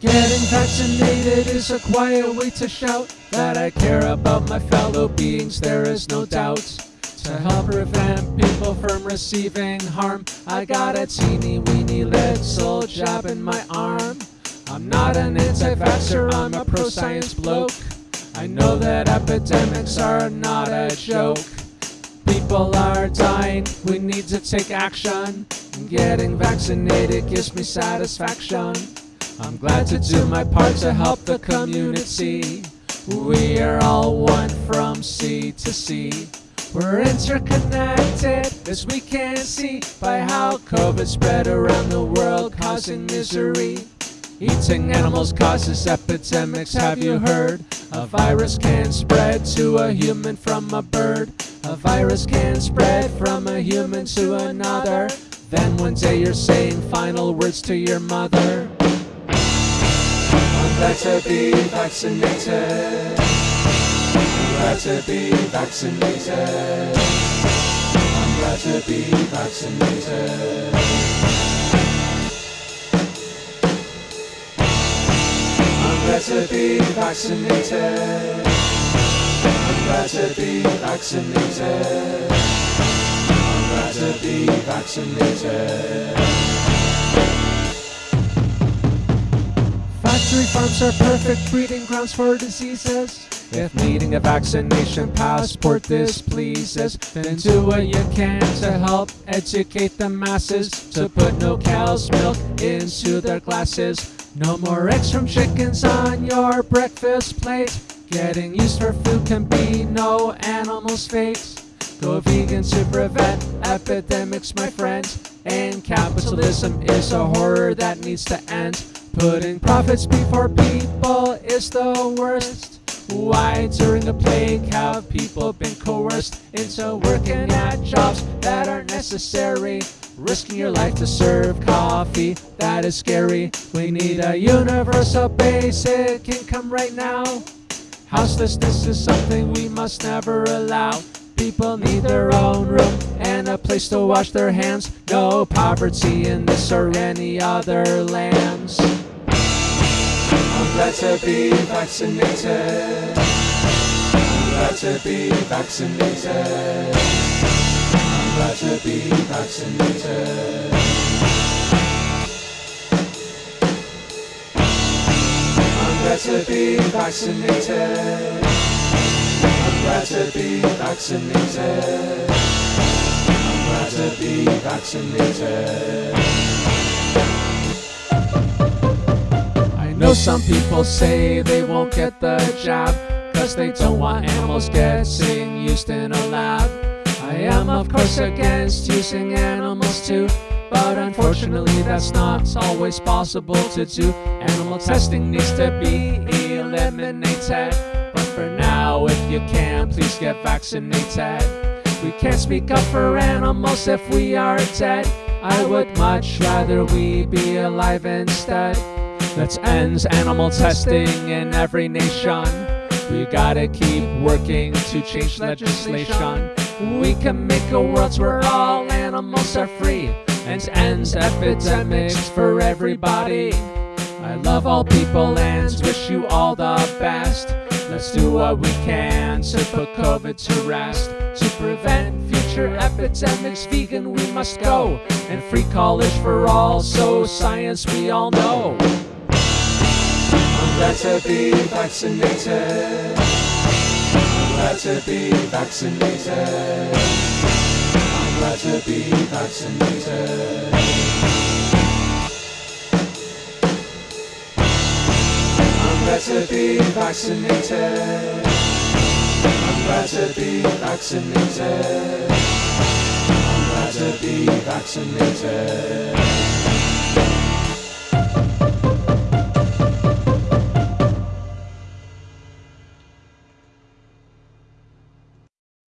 Getting vaccinated is a quiet way to shout that I care about my fellow beings, there is no doubt. To help prevent people from receiving harm, I got a teeny weeny little jab in my arm. I'm not an anti-vaxxer, I'm a pro-science bloke. I know that epidemics are not a joke. People are dying, we need to take action. And getting vaccinated gives me satisfaction. I'm glad to do my part to help the community. We are all one from sea to sea. We're interconnected, as we can see by how COVID spread around the world, causing misery. Eating animals causes epidemics, have you heard? A virus can spread to a human from a bird. A virus can spread from a human to another. Then one day you're saying final words to your mother. Glad be vaccinated. Glad be vaccinated. Glad be vaccinated. Glad be vaccinated. I'm to be vaccinated. I'm to be vaccinated. Factory farms are perfect breeding grounds for diseases. If needing a vaccination passport displeases, then do what you can to help educate the masses to put no cow's milk into their glasses. No more eggs from chickens on your breakfast plate. Getting used for food can be no animal's fate. Go vegan to prevent epidemics, my friends. And capitalism is a horror that needs to end. Putting profits before people is the worst. Why during the plague have people been coerced into working at jobs that aren't necessary? Risking your life to serve coffee, that is scary. We need a universal basic income right now. Houselessness is something we must never allow. People need their own room and a place to wash their hands. No poverty in this or any other lands. I'm glad to be vaccinated. I'm glad to be vaccinated. I'm glad to be vaccinated. I'm glad to be vaccinated. Glad to be vaccinated. I'm glad to be vaccinated. I know some people say they won't get the jab Cause they don't want animals getting used in a lab I am of course against using animals too But unfortunately that's not always possible to do Animal testing needs to be eliminated now if you can please get vaccinated We can't speak up for animals if we are dead I would much rather we be alive instead Let's end animal testing in every nation. We gotta keep working to change legislation. We can make a world where all animals are free and ends epidemics for everybody. I love all people and wish you all the best. Let's do what we can to put COVID to rest. To prevent future epidemics, vegan we must go. And free college for all, so science we all know. I'm glad to be vaccinated. I'm glad to be vaccinated. I'm glad to be vaccinated. To be vaccinated. I'm to be vaccinated. I'm to be vaccinated.